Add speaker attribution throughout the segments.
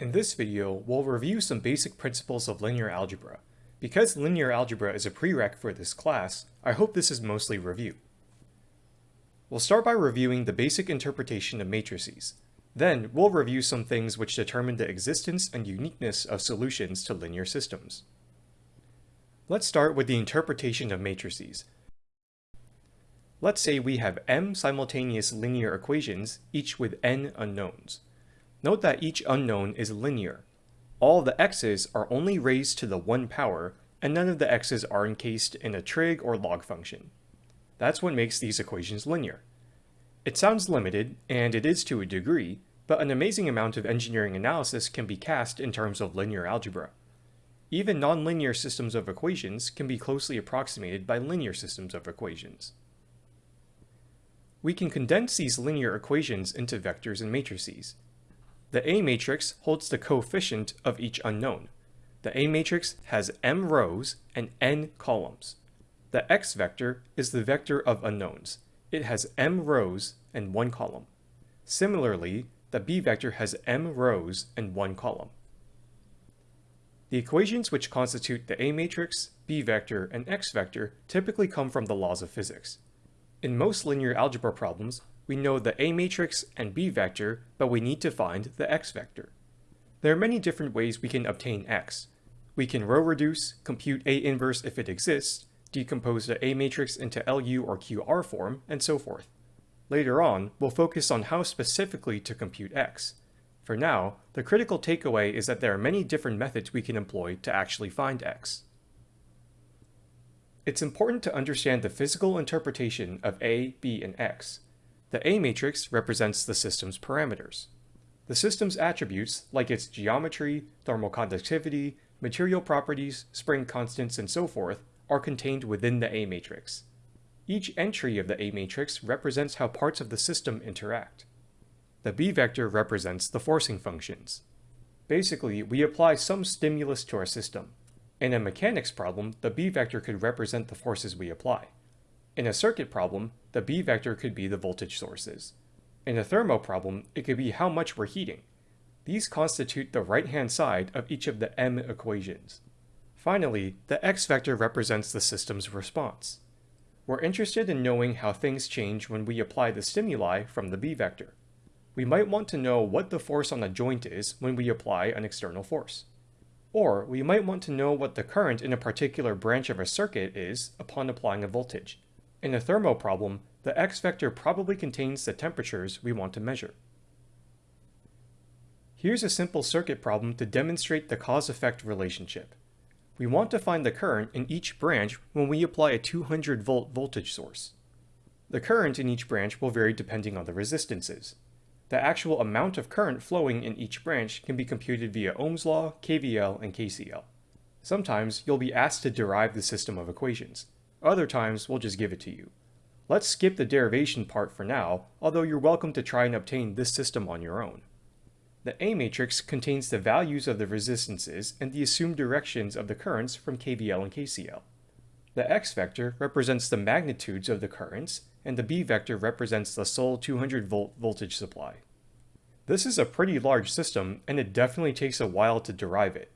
Speaker 1: In this video, we'll review some basic principles of linear algebra. Because linear algebra is a prereq for this class, I hope this is mostly review. We'll start by reviewing the basic interpretation of matrices. Then, we'll review some things which determine the existence and uniqueness of solutions to linear systems. Let's start with the interpretation of matrices. Let's say we have m simultaneous linear equations, each with n unknowns. Note that each unknown is linear. All the x's are only raised to the 1 power, and none of the x's are encased in a trig or log function. That's what makes these equations linear. It sounds limited, and it is to a degree, but an amazing amount of engineering analysis can be cast in terms of linear algebra. Even nonlinear systems of equations can be closely approximated by linear systems of equations. We can condense these linear equations into vectors and matrices. The A matrix holds the coefficient of each unknown. The A matrix has m rows and n columns. The x vector is the vector of unknowns. It has m rows and one column. Similarly, the B vector has m rows and one column. The equations which constitute the A matrix, B vector, and X vector typically come from the laws of physics. In most linear algebra problems, we know the A matrix and B vector, but we need to find the X vector. There are many different ways we can obtain X. We can row reduce, compute A inverse if it exists, decompose the A matrix into LU or QR form, and so forth. Later on, we'll focus on how specifically to compute X. For now, the critical takeaway is that there are many different methods we can employ to actually find X. It's important to understand the physical interpretation of A, B, and X, the A matrix represents the system's parameters. The system's attributes, like its geometry, thermal conductivity, material properties, spring constants, and so forth, are contained within the A matrix. Each entry of the A matrix represents how parts of the system interact. The B vector represents the forcing functions. Basically, we apply some stimulus to our system. In a mechanics problem, the B vector could represent the forces we apply. In a circuit problem, the B vector could be the voltage sources. In a thermo problem, it could be how much we're heating. These constitute the right-hand side of each of the M equations. Finally, the X vector represents the system's response. We're interested in knowing how things change when we apply the stimuli from the B vector. We might want to know what the force on a joint is when we apply an external force. Or we might want to know what the current in a particular branch of a circuit is upon applying a voltage. In a thermo problem, the x-vector probably contains the temperatures we want to measure. Here's a simple circuit problem to demonstrate the cause-effect relationship. We want to find the current in each branch when we apply a 200 volt voltage source. The current in each branch will vary depending on the resistances. The actual amount of current flowing in each branch can be computed via Ohm's law, KVL, and KCL. Sometimes you'll be asked to derive the system of equations. Other times, we'll just give it to you. Let's skip the derivation part for now, although you're welcome to try and obtain this system on your own. The A matrix contains the values of the resistances and the assumed directions of the currents from KVL and KCL. The X vector represents the magnitudes of the currents, and the B vector represents the sole 200 volt voltage supply. This is a pretty large system, and it definitely takes a while to derive it.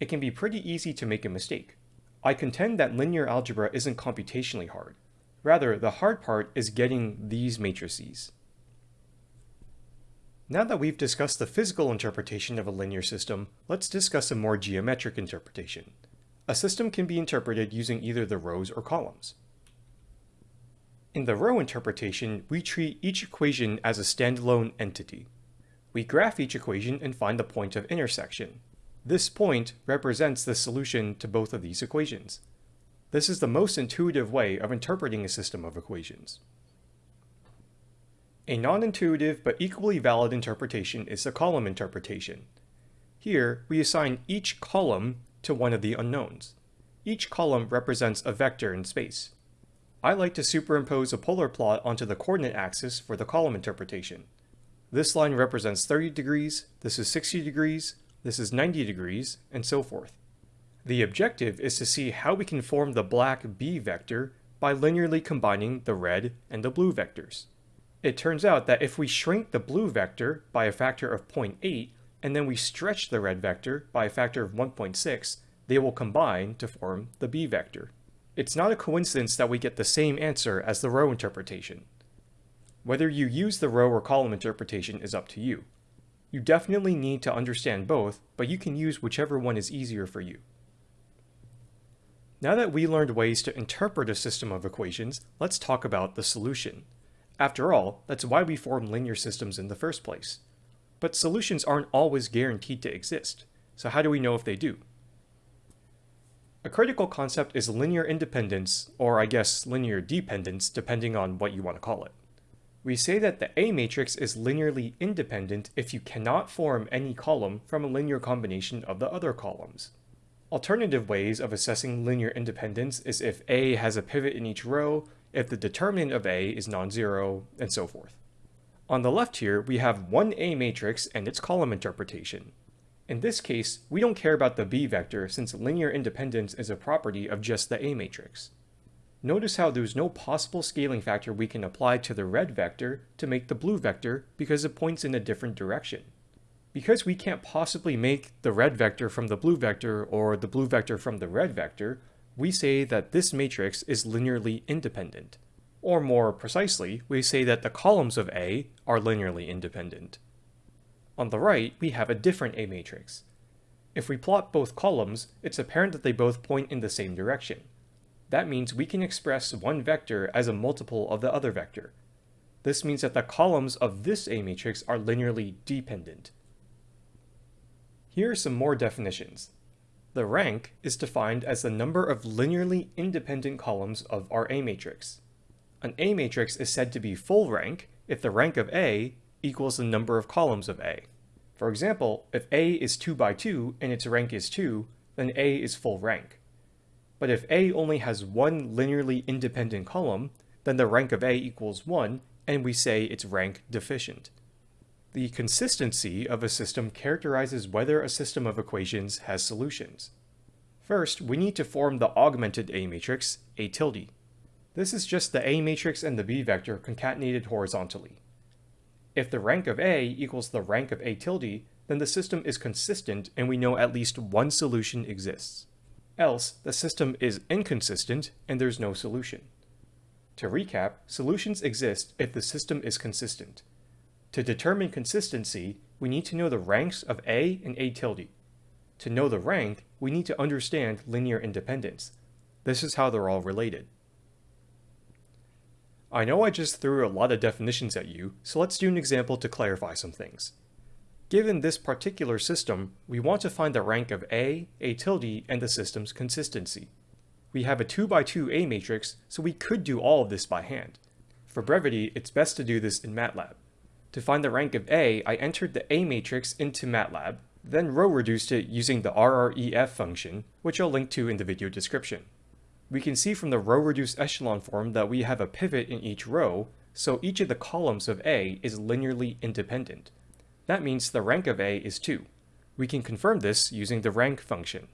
Speaker 1: It can be pretty easy to make a mistake. I contend that linear algebra isn't computationally hard. Rather, the hard part is getting these matrices. Now that we've discussed the physical interpretation of a linear system, let's discuss a more geometric interpretation. A system can be interpreted using either the rows or columns. In the row interpretation, we treat each equation as a standalone entity. We graph each equation and find the point of intersection. This point represents the solution to both of these equations. This is the most intuitive way of interpreting a system of equations. A non-intuitive but equally valid interpretation is the column interpretation. Here, we assign each column to one of the unknowns. Each column represents a vector in space. I like to superimpose a polar plot onto the coordinate axis for the column interpretation. This line represents 30 degrees, this is 60 degrees, this is 90 degrees, and so forth. The objective is to see how we can form the black B vector by linearly combining the red and the blue vectors. It turns out that if we shrink the blue vector by a factor of 0.8, and then we stretch the red vector by a factor of 1.6, they will combine to form the b vector. It's not a coincidence that we get the same answer as the row interpretation. Whether you use the row or column interpretation is up to you. You definitely need to understand both, but you can use whichever one is easier for you. Now that we learned ways to interpret a system of equations, let's talk about the solution. After all, that's why we form linear systems in the first place. But solutions aren't always guaranteed to exist, so how do we know if they do? A critical concept is linear independence, or I guess linear dependence, depending on what you want to call it. We say that the A matrix is linearly independent if you cannot form any column from a linear combination of the other columns. Alternative ways of assessing linear independence is if A has a pivot in each row, if the determinant of A is non-zero, and so forth. On the left here, we have one A matrix and its column interpretation. In this case, we don't care about the B vector since linear independence is a property of just the A matrix. Notice how there's no possible scaling factor we can apply to the red vector to make the blue vector because it points in a different direction. Because we can't possibly make the red vector from the blue vector or the blue vector from the red vector, we say that this matrix is linearly independent. Or more precisely, we say that the columns of A are linearly independent. On the right, we have a different A matrix. If we plot both columns, it's apparent that they both point in the same direction. That means we can express one vector as a multiple of the other vector. This means that the columns of this A matrix are linearly dependent. Here are some more definitions. The rank is defined as the number of linearly independent columns of our A matrix. An A matrix is said to be full rank if the rank of A equals the number of columns of A. For example, if A is 2 by 2 and its rank is 2, then A is full rank. But if A only has one linearly independent column, then the rank of A equals 1, and we say its rank deficient. The consistency of a system characterizes whether a system of equations has solutions. First, we need to form the augmented A matrix, A tilde. This is just the A matrix and the B vector concatenated horizontally. If the rank of A equals the rank of A tilde, then the system is consistent and we know at least one solution exists. Else, the system is inconsistent and there's no solution. To recap, solutions exist if the system is consistent. To determine consistency, we need to know the ranks of A and A tilde. To know the rank, we need to understand linear independence. This is how they're all related. I know I just threw a lot of definitions at you, so let's do an example to clarify some things. Given this particular system, we want to find the rank of A, A tilde, and the system's consistency. We have a 2 by 2 A matrix, so we could do all of this by hand. For brevity, it's best to do this in MATLAB. To find the rank of A, I entered the A matrix into MATLAB, then row reduced it using the RREF function, which I'll link to in the video description. We can see from the row reduced echelon form that we have a pivot in each row, so each of the columns of A is linearly independent. That means the rank of A is 2. We can confirm this using the rank function.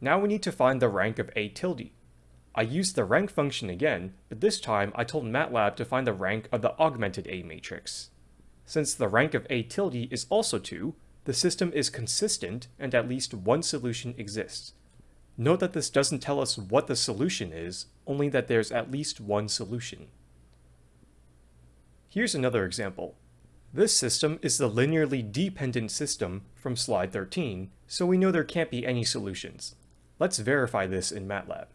Speaker 1: Now we need to find the rank of A tilde. I used the rank function again, but this time I told MATLAB to find the rank of the augmented A matrix. Since the rank of A tilde is also 2, the system is consistent and at least one solution exists. Note that this doesn't tell us what the solution is, only that there's at least one solution. Here's another example. This system is the linearly dependent system from slide 13, so we know there can't be any solutions. Let's verify this in MATLAB.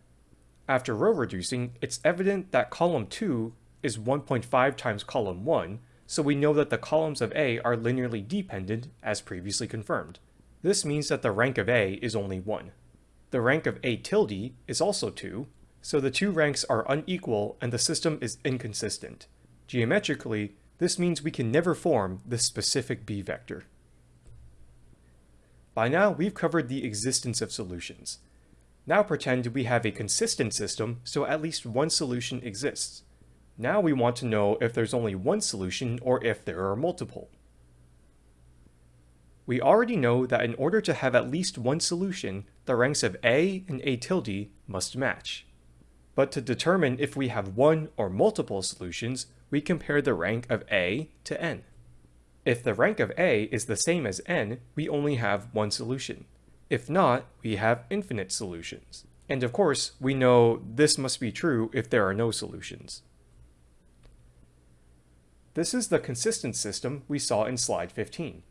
Speaker 1: After row reducing, it's evident that column 2 is 1.5 times column 1, so we know that the columns of A are linearly dependent, as previously confirmed. This means that the rank of A is only 1. The rank of A tilde is also 2, so the two ranks are unequal and the system is inconsistent. Geometrically, this means we can never form the specific B vector. By now, we've covered the existence of solutions. Now pretend we have a consistent system, so at least one solution exists. Now we want to know if there's only one solution or if there are multiple. We already know that in order to have at least one solution, the ranks of A and A tilde must match. But to determine if we have one or multiple solutions, we compare the rank of A to n. If the rank of A is the same as n, we only have one solution. If not, we have infinite solutions. And of course, we know this must be true if there are no solutions. This is the consistent system we saw in slide 15.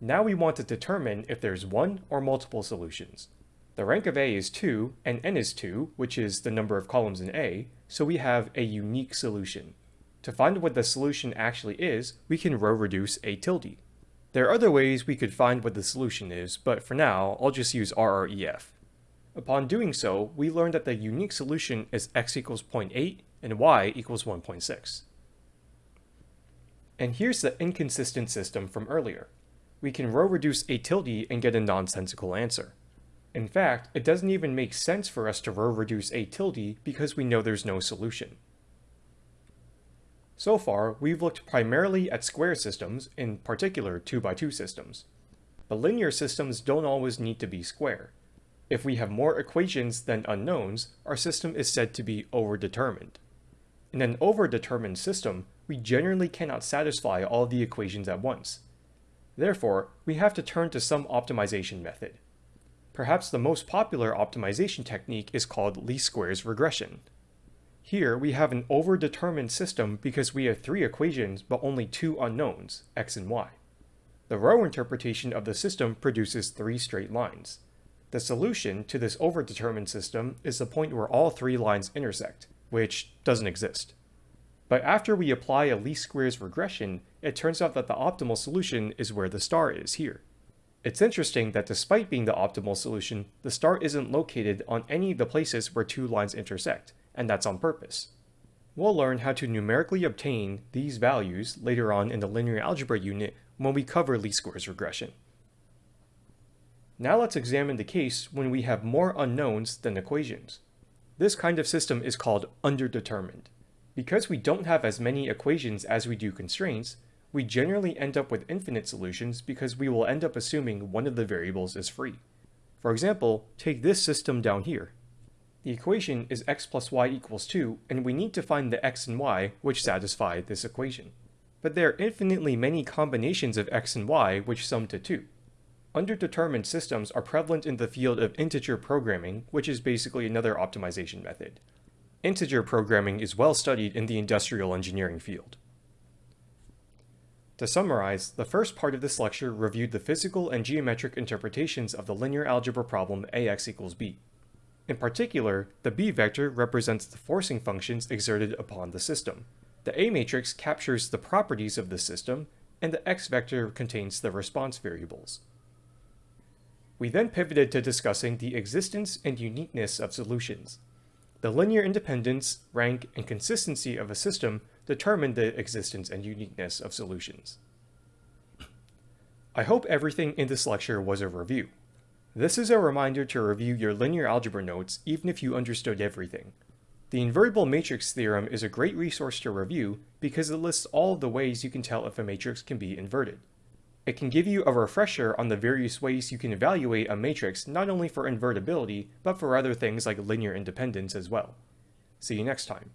Speaker 1: Now we want to determine if there's one or multiple solutions. The rank of A is 2, and n is 2, which is the number of columns in A, so we have a unique solution. To find what the solution actually is, we can row reduce A tilde. There are other ways we could find what the solution is, but for now, I'll just use RREF. Upon doing so, we learned that the unique solution is x equals 0.8 and y equals 1.6. And here's the inconsistent system from earlier. We can row reduce A tilde and get a nonsensical answer. In fact, it doesn't even make sense for us to row reduce A tilde because we know there's no solution. So far, we've looked primarily at square systems, in particular 2x2 systems. But linear systems don't always need to be square. If we have more equations than unknowns, our system is said to be overdetermined. In an overdetermined system, we generally cannot satisfy all the equations at once. Therefore, we have to turn to some optimization method. Perhaps the most popular optimization technique is called least squares regression. Here we have an overdetermined system because we have three equations but only two unknowns, x and y. The row interpretation of the system produces three straight lines. The solution to this overdetermined system is the point where all three lines intersect, which doesn't exist. But after we apply a least squares regression, it turns out that the optimal solution is where the star is here. It's interesting that despite being the optimal solution, the star isn't located on any of the places where two lines intersect, and that's on purpose. We'll learn how to numerically obtain these values later on in the linear algebra unit when we cover least squares regression. Now let's examine the case when we have more unknowns than equations. This kind of system is called underdetermined. Because we don't have as many equations as we do constraints, we generally end up with infinite solutions because we will end up assuming one of the variables is free. For example, take this system down here. The equation is x plus y equals 2, and we need to find the x and y which satisfy this equation. But there are infinitely many combinations of x and y which sum to 2. Underdetermined systems are prevalent in the field of integer programming, which is basically another optimization method. Integer programming is well studied in the industrial engineering field. To summarize, the first part of this lecture reviewed the physical and geometric interpretations of the linear algebra problem ax equals b. In particular, the b vector represents the forcing functions exerted upon the system. The A matrix captures the properties of the system, and the x vector contains the response variables. We then pivoted to discussing the existence and uniqueness of solutions. The linear independence, rank, and consistency of a system determine the existence and uniqueness of solutions. I hope everything in this lecture was a review. This is a reminder to review your linear algebra notes even if you understood everything. The invertible matrix theorem is a great resource to review because it lists all the ways you can tell if a matrix can be inverted. It can give you a refresher on the various ways you can evaluate a matrix not only for invertibility, but for other things like linear independence as well. See you next time.